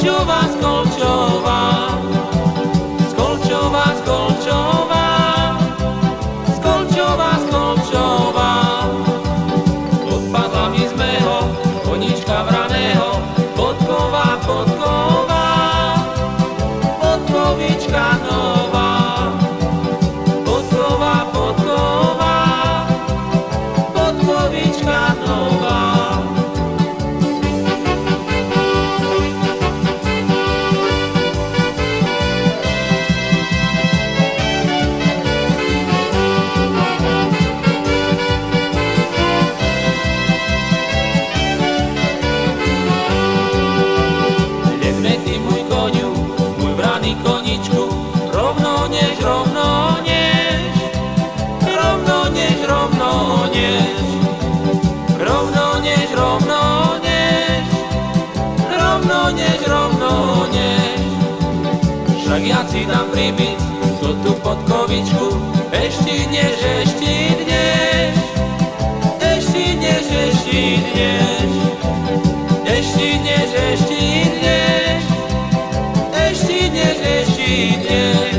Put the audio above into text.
Skolčová, Skolčová, Skolčová, Skolčová, Skolčová, Skolčová. Odpadla mi z mého konička vraného, podková, podková, podkovička nová. Braný koničku, rovno než, rovno než, rovno než, rovno než, rovno než, rovno než, rovno než, rovno než. Však ja si dám pribyť tú podkovičku, ešte než, ešte než, eşine eşine